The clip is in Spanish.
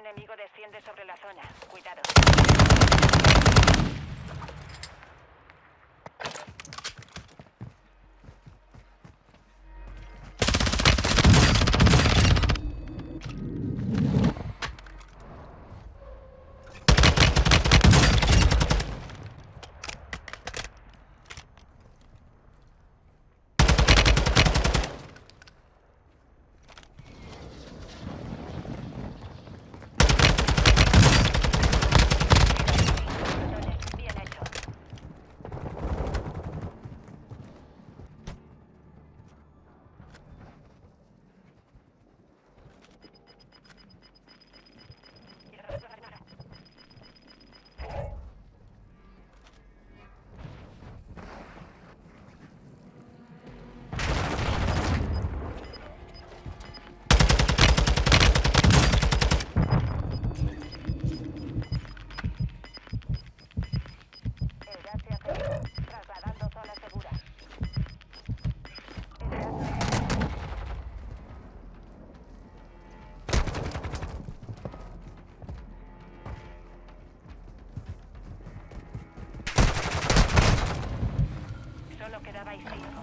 enemigo desciende sobre la zona. Cuidado. Safe people.